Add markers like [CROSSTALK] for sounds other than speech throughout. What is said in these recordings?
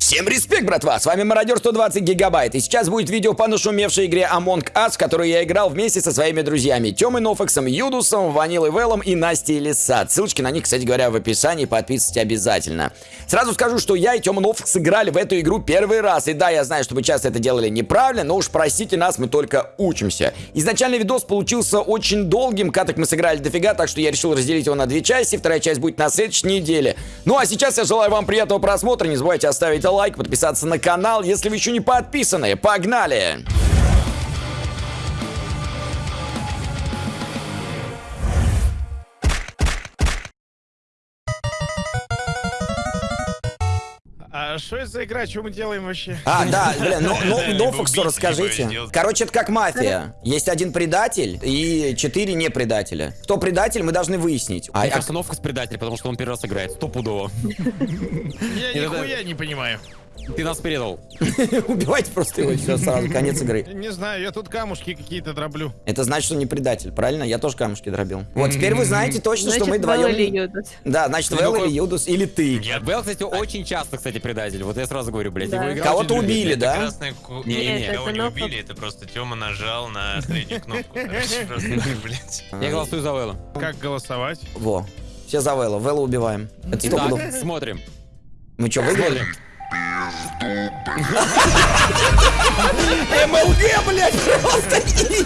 Всем респект, братва! С вами Мародер 120 Гигабайт, и сейчас будет видео по нашумевшей игре Among Us, в которую я играл вместе со своими друзьями Тёмой Нофаксом, Юдусом, Ванилой Веллом и Настей Лисат. Ссылочки на них, кстати говоря, в описании, подписывайтесь обязательно. Сразу скажу, что я и Тёма Нофакс играли в эту игру первый раз, и да, я знаю, что вы часто это делали неправильно, но уж простите нас, мы только учимся. Изначальный видос получился очень долгим, каток мы сыграли дофига, так что я решил разделить его на две части, вторая часть будет на следующей неделе. Ну а сейчас я желаю вам приятного просмотра, не забывайте оставить лайк, подписаться на канал, если вы еще не подписаны. Погнали! Что это за игра? Что мы делаем вообще? А, да, [LAUGHS] блин, ну, ну, Нофаксу убить, расскажите. Короче, это как мафия. Есть один предатель и четыре не предателя. Кто предатель, мы должны выяснить. А, Мне а- кажется, Новкас предатель, потому что он первый раз играет. Стопудово. [LAUGHS] Я [LAUGHS] нихуя не понимаю. Ты нас предал. [LAUGHS] убивайте просто его, все, сразу, конец игры. Не знаю, я тут камушки какие-то дроблю. Это значит, что не предатель, правильно? Я тоже камушки дробил. Вот, теперь вы знаете точно, что мы вдвоем... Да, значит, Вэл или Юдус, или ты. Я Белл, кстати, очень часто, кстати, предатель. Вот я сразу говорю, блядь, Кого-то убили, да? Не-не-не. Нет, Кого это не убили, это просто Тёма нажал на среднюю кнопку. [LAUGHS] Просто, блядь. Я голосую за Вэлла. Как голосовать? Во. Все за Вэлла. Вэлла убиваем. Это. Итак, смотрим. Мы что, выиграли? Смотрим. МЛГ, блядь, просто изи.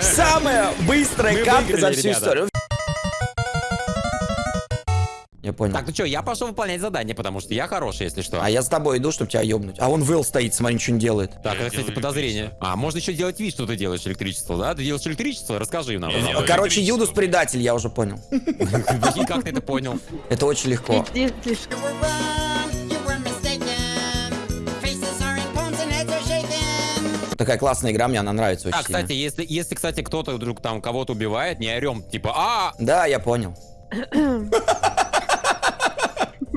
Самая быстрая катка за всю историю. Я понял. Так, ну что, я пошел выполнять задание, потому что я хороший, если что. А я с тобой иду, чтобы тебя ёбнуть. А он Вэл стоит, смотри, ничего не делает. Так, Я это, кстати, подозрение. А, можно еще делать вид, что ты делаешь электричество, да? Ты делаешь электричество? Расскажи нам. Я делаю пожалуйста. Короче. Юдус предатель, я уже понял. Как ты это понял? Это очень легко. Такая классная игра, мне она нравится очень А, кстати, сильно. если, если, кстати, кто-то вдруг там кого-то убивает, не орем, типа, а, Да, я понял.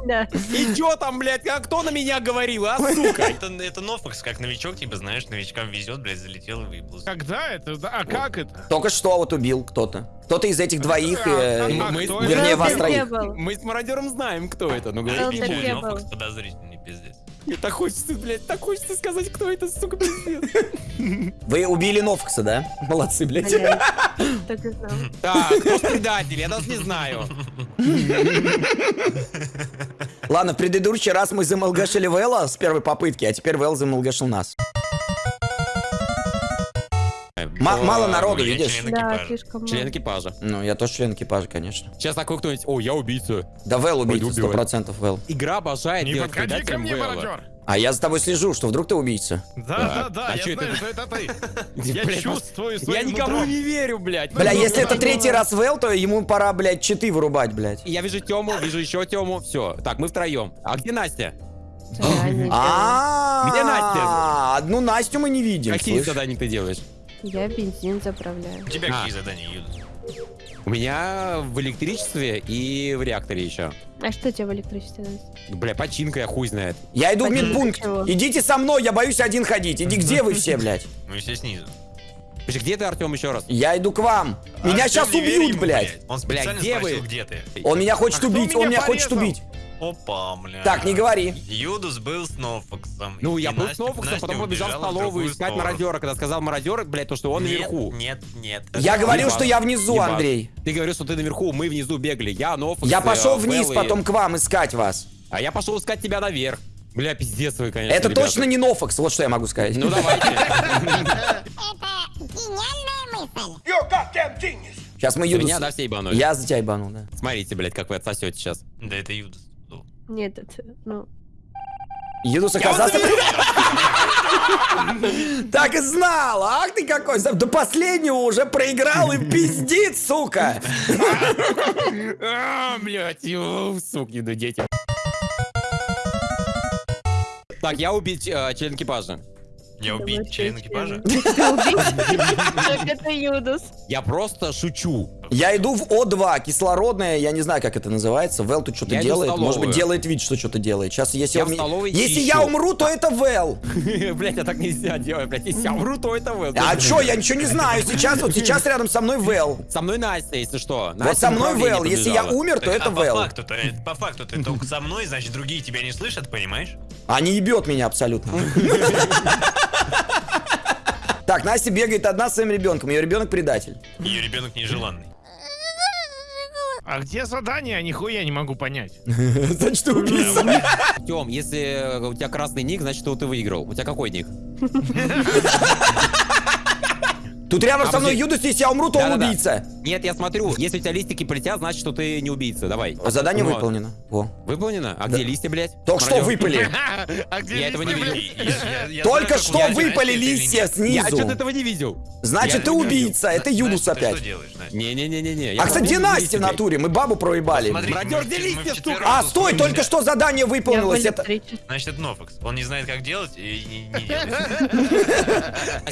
Да. и чё там, блядь, а кто на меня говорил, а, сука? Это, это Нофакс, как новичок, типа, знаешь, новичкам везет, блядь, залетел и выплыл. Когда это? А как это? Только что вот убил кто-то. Кто-то из этих двоих, э, А, мы- кто это? вернее, вас троих. был. Мы с мародером знаем, кто это, ну говори. Ничего, не Нофакс был. подозрительный, пиздец. Мне так хочется, блядь, так хочется сказать, кто это, сука, пиздец. Вы убили Нофкса, да? Молодцы, блядь. Так и знал. Так, кто предатель, я даже не знаю. Ладно, в предыдущий раз мы замолгашили Вэлла с первой попытки, а теперь Вэлл замолгашил нас. М- мало народу, я видишь? член Да, экипажа. слишком Член много. экипажа. Ну, я тоже член экипажа, конечно. Сейчас такой кто-нибудь, о, я убийца. Да, Вэл убийца, сто убивать. процентов Вэл. Игра обожает Не делать подходи ко мне, Вэлла. мародер. А я за тобой слежу, что вдруг ты убийца. Да, да, да, а я чё знаю, это? что это ты. [LAUGHS] Я Блядь, чувствую Я своим никому нутром. не верю, блядь. Бля, Ну, если это ну, третий ну. раз Вэл, то ему пора, блядь, читы вырубать, блядь. Я вижу Тему, вижу еще Тему, все. Так, мы втроем. А где Настя? Да, не А, Где Настя? Одну Настю мы не видим. Какие слышь. задания ты делаешь? Я бензин заправляю. У тебя А. какие задания, Юдус? У меня в электричестве и в реакторе еще. А что тебе в электричестве? Бля, починка я хуй знает. Я иду в Почему? медпункт. Чего? Идите со мной, я боюсь один ходить. Иди, где вы все, блядь? Мы все снизу. Подожди, где ты, Артем, еще раз? Я иду к вам. Меня Артём, сейчас убьют, ему, блядь. Он специально где спросил, вы? где ты. Он меня хочет А убить, он меня меня хочет убить. Опа, бля. Так, не говори. Юдус был с Нофаксом. Ну, и я был с Настя потом побежал в столовую искать сторону. мародера. Когда сказал мародер, блядь, то, что он нет, наверху. Нет, нет. Я говорил, что я внизу, Ебать. Андрей. Ты говорил, что ты наверху, мы внизу бегали. Я, Новфокс, Я э, пошел вниз, и- потом к вам искать вас. А я пошел искать тебя наверх. Бля, пиздец вы, конечно, Это ребята. точно не Нофокс, вот что я могу сказать. Ну, давайте. [LAUGHS] Сейчас мы За Юдус... меня, да, все ебанули? Я за тебя ебанул, да. Смотрите, блядь, как вы отсосете сейчас. Да, это Юдус. Нет, это, ну... Юдус оказался... [LAUGHS] Так и знал, ах ты какой, до последнего уже проиграл и пиздит, сука. [LAUGHS] А, блядь, ю, сукины дети. Так, я убить э, член экипажа. Я убить член экипажа? [LAUGHS] Ты убить? Как это Юдус? Я просто шучу. Я иду в О2, кислородное, я не знаю, как это называется. Вэл тут что-то Я делает. Может быть, делает вид, что что-то делает. Сейчас, если, Я столовой [LAUGHS] если я умру, то это Вэл. Блять, я так нельзя делать, блять. Если я умру, то это вы. А чё, я ничего не знаю. Сейчас, вот сейчас рядом со мной Вэл. Со мной Настя, если что. Вот со мной Вэл. Если я умер, то это а по Вэл. э, по факту ты только со мной, значит, другие тебя не слышат, понимаешь? А не ебет меня абсолютно. [LAUGHS] Так, Настя бегает одна с своим ребенком. Ее ребенок предатель. Ее ребенок нежеланный. А где задание? Я нихуя не могу понять. [LAUGHS] Значит, ты убийца. Тем, если у тебя красный ник, значит, ты выиграл. У тебя какой ник? Тут рядом А, со мной. Юдус, если я умру, то он убийца. Нет, я смотрю, если у тебя листики полетят, значит, что ты не убийца. Давай. Задание Ну, выполнено. Во. Выполнено? А где листья, блядь? Только что Мародер? выпали. [LAUGHS] А где Я этого не видел. Только что выпали листья нет. Я что-то снизу. этого не видел. Значит, ты не убийца. Это ты опять. что делаешь, Настя? Не-не-не-не-не. А, кстати, где Настя в натуре? Мы бабу проебали. Мародер, где листья? А, стой, только что задание выполнилось. Значит, это Нофокс. Он не знает, как делать и не, не делает.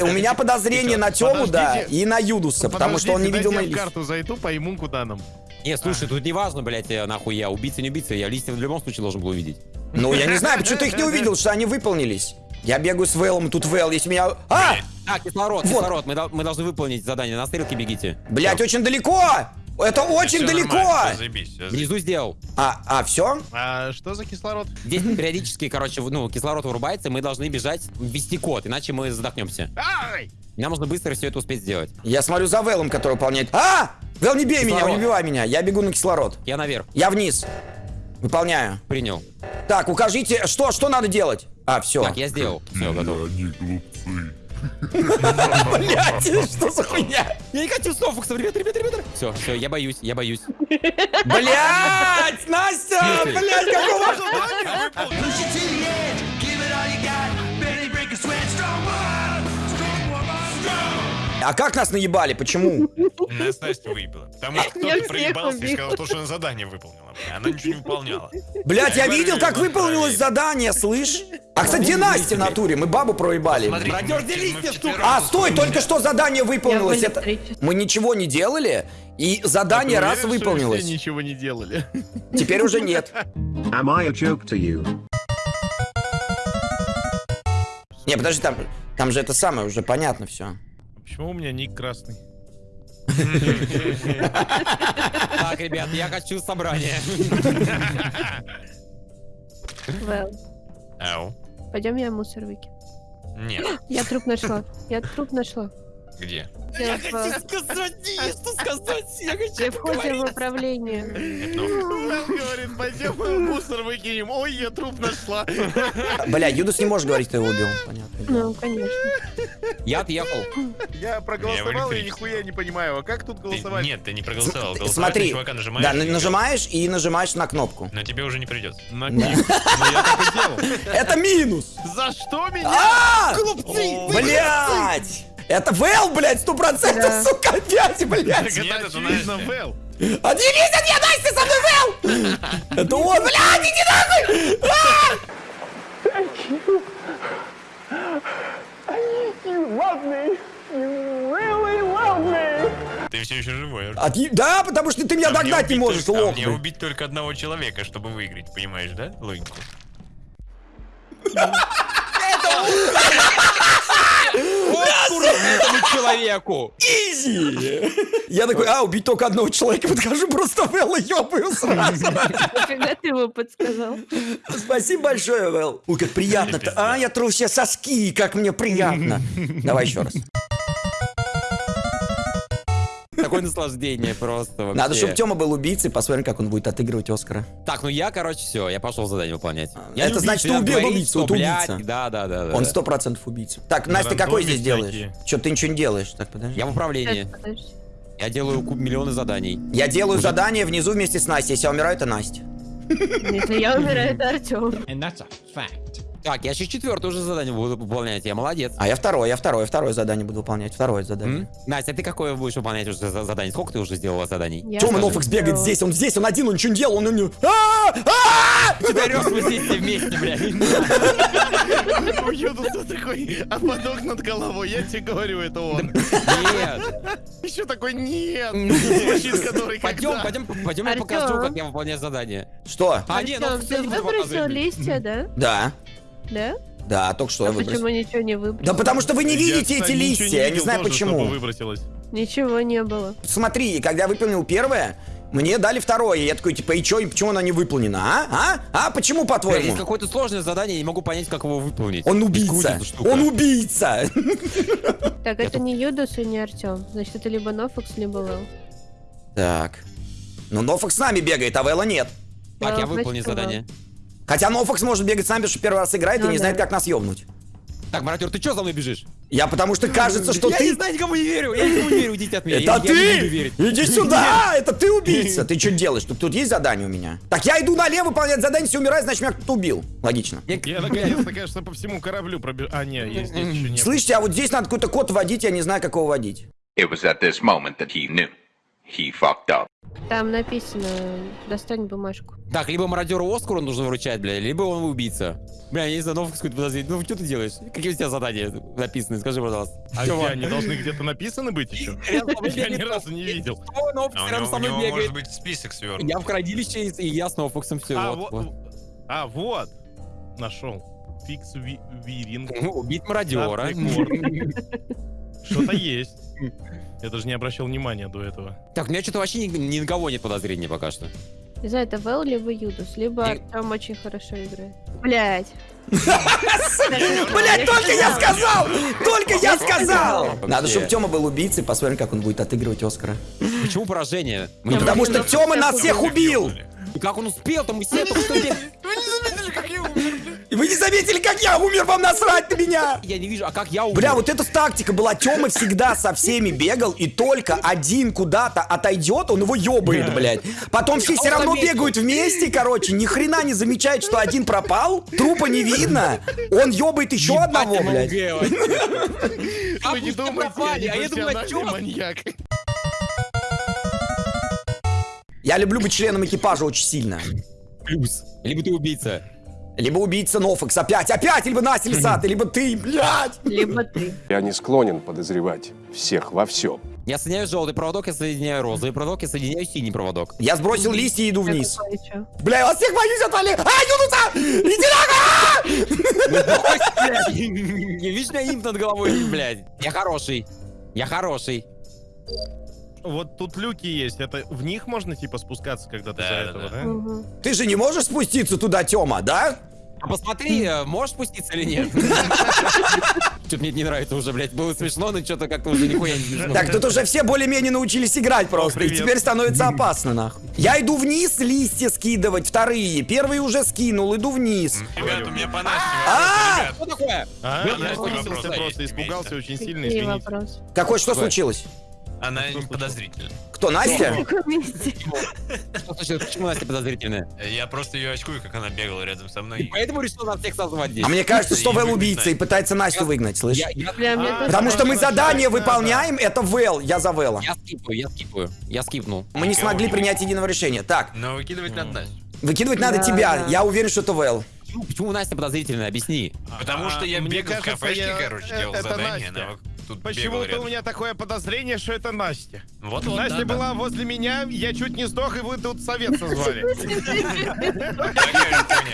[LAUGHS] У меня подозрение на Тему, да, и на Юдуса, потому что он не видел мои. Карту зайду, пойму, куда нам. Не, слушай, тут не важно, блядь, э, нахуй я, убийца, не убийца, я листья в любом случае должен был увидеть. Ну, я не знаю, почему ты их не увидел, что они выполнились. Я бегаю с Вэлом, тут Вэл, если меня... А! А, кислород, Вот. кислород, мы, мы должны выполнить задание, на стрелке бегите. Блять, очень далеко! Это очень далеко! заебись. Внизу сделал. А, а, все? А что за кислород? Здесь периодически, короче, ну, кислород вырубается, мы должны бежать, ввести код, иначе мы задохнемся. Ай! Нам нужно быстро все это успеть сделать. Я смотрю за Вэлом, который выполняет. А! Вэл, не бей меня, Кислород. не убивай меня. Я бегу на кислород. Я наверх, Я вниз. Выполняю. принял. Так, укажите, что, что надо делать? А, все. Так, я сделал. Все, готов. Блять, что за хуйня? Я не хочу софокса, ребята, ребята, ребята. Все, все, я боюсь, я боюсь. Блять, Настя! Блять, какого... А как нас наебали? Почему? Нас Настя выебала. Потому что Я кто-то проебался и сказал, то, что она задание выполнила. Она ничего не выполняла. Блять, я видел, как выполнилось задание, слышь? А, кстати, где Настя в натуре? Мы бабу проебали. А, стой, только что задание выполнилось. Мы ничего не делали, и задание А раз что выполнилось. ничего не делали. Теперь уже нет. Am I a joke to you? Не, подожди, там, там же это самое, уже понятно все. Почему у меня ник красный? Так, ребят, я хочу собрание. Пойдем я мусор выкину. Нет. [GASPS] Я труп нашла. Я труп нашла. Где? Я в, сказать, не [LAUGHS] что сказать, я хочу при входе в управление. Это Нофокс. Он говорит, пойдем мусор выкинем. Ой, я труп нашла. [LAUGHS] Бля, Юдус не может говорить, что его убил. Понятно. Ну, конечно. Я отъехал. Я проголосовал и нихуя не понимаю. А как тут голосовать? Нет, ты не проголосовал. Смотри. Да, нажимаешь и нажимаешь на кнопку. Но тебе уже не придется. Ну. [LAUGHS] Это минус! За что меня? А! Глупцы! Блять! Это Вэл, блядь, сто процентов, Да. сука, опять, блядь! Нет, Это это очевидно. Вэл. А не видят, я Настя со мной Вэл! Это он, блядь, иди нахуй! А! Ты все еще живой. А ты- Да, потому что ты меня А мне догнать не можешь, только- а лох. Мне блядь. убить только одного человека, чтобы выиграть, понимаешь, да? Логику. [LAUGHS] Вот этому человеку. Изи! Я такой, а, убить только одного человека, подхожу, просто Вэлла ёбаю сразу. Нафига ты ему подсказал? Спасибо большое, Вэл. Ой, как приятно-то. А, я тру все соски, как мне приятно. Давай еще раз. Такое наслаждение просто вообще. Надо, чтобы Тёма был убийцей, посмотрим, как он будет отыгрывать Оскара. Так, ну я, короче, все, я пошел задание выполнять. Я это значит, убийца, ты убил убийцу, блядь, убийца. Да, да, да, да. Он сто процентов убийца. Так, На Настя, какой здесь делаешь? Что ты ничего не делаешь? Так, подожди. Я в управлении. Я делаю куб миллионы заданий. Я делаю задание внизу вместе с Настей. Если я умираю, это Настя. Если я умираю, это Артем. Так, я сейчас четвертое уже задание буду выполнять, я молодец. А я второе, я второе, второе задание буду выполнять. Второе задание. М? Настя, а ты какое будешь выполнять уже за- задание? Сколько ты уже сделала заданий? Я Тёма тоже Нофекс бегает здесь, он здесь, он один, он ничего не делал, он... он- А! А! Мы здесь вместе, блядь. [LAUGHS] У Юдуса такой ободок над головой. Я тебе говорю, это он. Нет. Еще такой нет. Пойдем, пойдем, пойдем, я покажу, как я выполняю задание. Что? А, нет, ну, ты выбросил листья, да? Да, Да? да, только что А я выбросил. почему ничего не выбросил? Да потому что вы не Я, видите кстати, эти листья, я не знаю тоже, почему. выбросилось. Ничего не было. Смотри, когда я выполнил первое, мне дали второе. Я такой, типа, и чё, и почему оно не выполнено, а? А? А? Почему, по-твоему? Есть какое-то сложное задание, я не могу понять, как его выполнить. Он убийца. Он убийца. Так, это не Юдус и не Артем. Значит, это либо Нофокс, либо Вэл. Так. Ну, Нофокс с нами бегает, а Вэлла нет. Так, я значит, задание. Хотя Нофокс может бегать с нами, что первый раз играет и Ну не да. знает, как нас ёбнуть. Так, Маратер, ты что за мной бежишь? Я потому что кажется, что я ты... не знаю, никому не верю, я никому не верю, идите от меня. Это я, я ты! верить. Иди сюда! Это ты убийца! Ты что делаешь? Тут, тут есть задание у меня? Так я иду налево выполнять задание, все умирает, значит меня кто-то убил. Логично. Я- Я наконец-то, конечно, по всему кораблю пробежал. А, нет, есть здесь еще нет. Слышите, а вот здесь надо какой-то код вводить, я не знаю, как его вводить. It was at this moment that he knew. He fucked up. Там написано, достань бумажку. Так, либо мародеру Оскару нужно вручать, бля, либо он убийца. Бля, я не знаю, новый какой-то подозрение. Ну, что ты делаешь? Какие у тебя задания написаны? Скажи, пожалуйста. А где, они должны где-то написаны быть еще? [LAUGHS] Я ни разу не видел. О, Нофокс А со мной бегает. может быть список свернут. Я в хранилище, и я с Нофоксом все. А, вот. А, вот. Нашел. Фикс ви- виринг. Ну, убить мародера. [LAUGHS] Что-то есть. Я даже не обращал внимания до этого. Так, у меня что-то вообще ни, ни на кого нет подозрений пока что. Не знаю, это Вэл, либо Юдус, либо И- Артем очень хорошо играет. Блять. Блять, только я сказал! Только я сказал! Надо, чтобы Тёма был убийцей, посмотрим, как он будет отыгрывать Оскара. Почему поражение? Ну, потому что Тёма нас всех убил! Как он успел-то? Мы все только что И вы не заметили, как я умер, вам насрать на меня! Я не вижу, а как я умер? Бля, вот эта тактика была. Тёма всегда со всеми бегал, и только один куда-то отойдет, он его ёбает, блядь. Потом все все равно заметил. бегают вместе, короче, ни хрена не замечает, что один пропал, трупа не видно, он ёбает еще Ебать одного, блядь. Вообще. А Вы не думаете, а я думаю, профессиональный Тёма маньяк. Я люблю быть членом экипажа очень сильно. плюс. Либо ты убийца. Либо убийца Нофекс опять, опять, либо Настя Лисата, либо ты, блядь. Либо ты. Я не склонен подозревать всех во всем. Я соединяю желтый проводок, я соединяю розовый проводок, я соединяю синий проводок. Я сбросил листья и иду вниз. Бля, я вас всех боюсь, отвали! А, Юнуса! Иди нахуй! Видишь, у меня имп над головой, блядь. Я хороший. Я хороший. Вот тут люки есть. Это в них можно типа спускаться, когда ты Да, за да, этого, да. да? Мгм. Ты же не можешь спуститься туда, Тёма, да? А посмотри, э, можешь спуститься или нет? [LAUGHS] Что-то мне не нравится уже, блядь. Было смешно, но что-то как-то уже нихуя не смешно. Так, тут уже все более-менее научились играть просто, и теперь становится опасно, нахуй. Я иду вниз листья скидывать, вторые. Первый уже скинул, иду вниз. Ребят, у меня А! ребят. Что такое? А, я просто, испугался очень сильно, извините. Какой, что случилось? Она подозрительна. Кто, Настя? Что случилось? Почему Настя подозрительная? Я просто ее очкую, как она бегала рядом со мной. Поэтому решил нас всех созвать здесь. А мне кажется, что И Вэл убийца и пытается Настю выгнать, А, тоже Потому что мы задание выполняем, это Вэл, я за Вэлла. я скипаю, я скипаю. Я скипнул. Мы не смогли принять единого решения. Так, Но выкидывать надо Настю. выкидывать надо тебя. Я уверен, что это Вэл. Почему, Настя подозрительная? Объясни. Потому что я А, бегал в кафешке, короче, делал задание. Тут Почему-то у меня такое подозрение, что это Настя. Вот, вот, Настя да, да. была возле меня, я чуть не сдох, и вы тут совет созвали.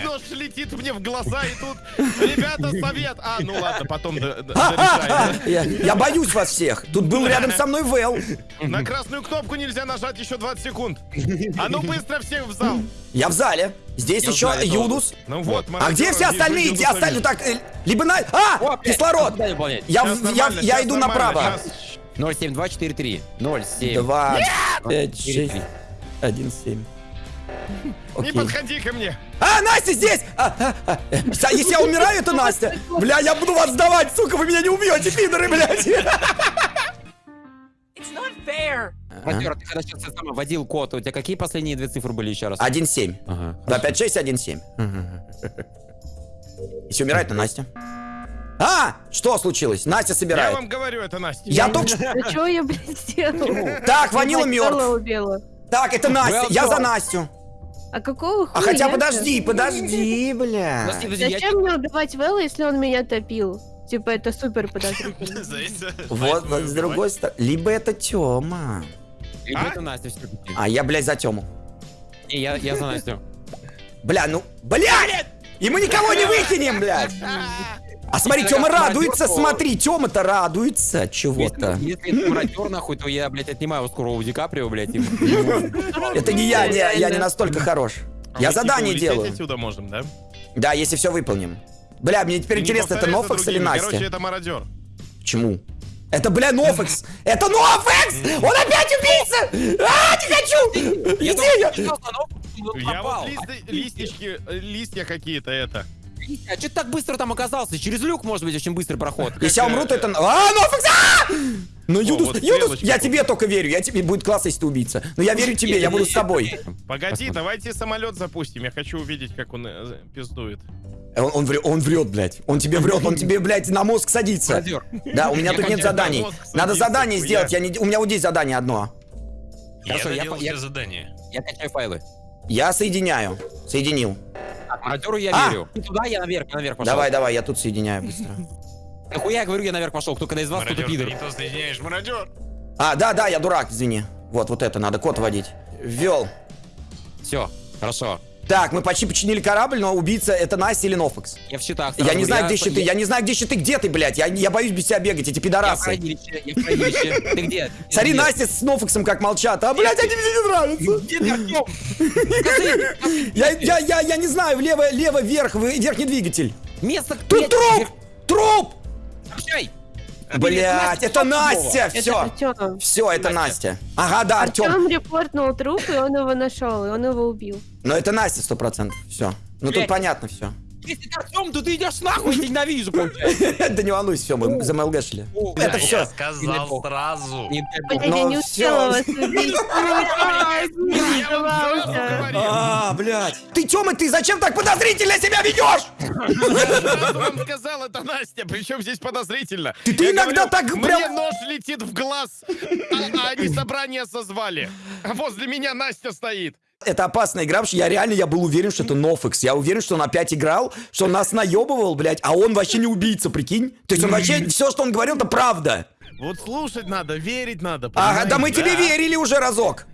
Нож летит мне в глаза, и тут, ребята, совет. А, ну ладно, потом я боюсь вас всех. Тут был рядом со мной Вэл. На красную кнопку нельзя нажать еще 20 секунд. А ну быстро всех в зал. Я в зале. Здесь Я еще знаю, Юдус. Ну вот, А где все остальные? Где остальные? Так, э, либо на... А! О, Кислород! выполнять. Я, я, я щас иду направо. щас. 07243. 07. Два, пять, шесть, 43. один, семь. [LAUGHS] Не Окей. подходи ко мне. А, Настя здесь! А, а, а, Если я умираю, это Настя. Бля, я буду вас сдавать, сука, вы меня не убьете, пидоры, блядь. [LAUGHS] Владимир, ты когда сейчас сам вводил код, у тебя какие последние две цифры были еще раз? 1-7. Ага. 2, 5, 6, 1, 7. Если умирает, то Настя. А! Что случилось? Настя Я собирает. вам говорю, это Настя. Я только что... А что я, блядь, сделала? [LAUGHS] Так, Ванила Я мертв. Так, это Настя. Я за. Настю. А какого А хуя хотя я-то? подожди, подожди, бля. Я- Зачем мне убивать Вэлла, если он меня топил? Типа, это супер подозрительно. [LAUGHS] Вот с другой стороны. Либо это Тёма. А? это Настя все-таки. А я, блядь, за Тёму. Не, я, я за Настю. Бля, ну, блядь! И мы никого не выкинем, блядь! А смотри, Если Тёма радуется, мародёр, то- смотри, Тёма-то радуется чего-то. Если это мародер, нахуй, то я, блядь, отнимаю скоро у Ди Каприо, блядь. и- Это не я, я не настолько хорош. А Я типа, задание делаю. отсюда можем, да? Да, если все выполним. Бля, мне теперь интересно, это Нофакс или другими. Короче, Настя? это мародер. Почему? Это, бля, Нофакс! Это Нофакс! Он опять убийца! А, не хочу! Я Иди я! но вот э, листья какие-то это. А что ты так быстро там оказался? Через люк, может быть, очень быстрый проход. Если я умру, то это... А, Нофакс! А! Ну, Юдус, Юдус, я тебе только верю. Я тебе будет классно, если ты убийца. Но я верю тебе, я буду с тобой. Погоди, давайте самолет запустим. Я хочу увидеть, как он э, пиздует. Он, он, врет, он врет, блядь. Он тебе врет, он тебе, блядь, на мозг садится. Мародер. Да, у меня Я тут нет заданий. Надо задание хуя. сделать. Я не... У меня вот здесь задание одно. Я Хорошо, я я- все задания. Я качаю файлы. Я соединяю. Соединил. Мародеру я А! верю. Ты туда, я наверх, я наверх пошел. Давай, давай, я тут соединяю быстро. Нахуя я говорю, я наверх пошел. Кто когда из вас, кто-то ты пидор. соединяешь, мародер. А, да, да, я дурак, извини. Вот, вот это надо, код вводить. Ввел. Все, хорошо. Так, мы почти починили корабль, но убийца это Настя или Нофакс. Я в щитах. Я не знаю, где щиты, я не знаю, где щиты, где ты, блядь? Я, я боюсь без тебя бегать, эти Я в пидорасы. хранилище, я в хранилище. Ты где? Смотри? Настя с Нофаксом как молчат. А, блядь, они мне не нравятся. Где ты, Артём? Скажи, Я, я, я, я не знаю, влево, лево, вверх, верхний двигатель. место... Тут труп! Труп! Сообщай! Блядь, это Настя, все. Все, это Настя. Ага, да, Артем. Артем репортнул труп, и он его нашел, и он его убил. Но это Настя сто процентов. Все. Ну тут понятно все. Если ты Артем, то ты идешь нахуй, я ненавижу, получается. [LAUGHS] Да не волнуйся, все, мы за МЛГ шли. Это блядь, всё. Я сказал сразу. Я не успела вас. [LAUGHS] А, блядь. Ты, Тёма, ты зачем так подозрительно себя ведешь? Я вам сказал, это Настя. Причем здесь подозрительно. Ты- иногда так Мне прям- нож летит в глаз, а, а они собрание созвали. А возле меня Настя стоит. Это опасная игра, потому что я реально я был уверен, что это Нофекс. Я уверен, что он опять играл, что он нас наебывал, блядь, а он вообще не убийца, прикинь? То есть он вообще, все, что он говорил, это правда. Вот слушать надо, верить надо. Ага, да мы тебе верили уже разок.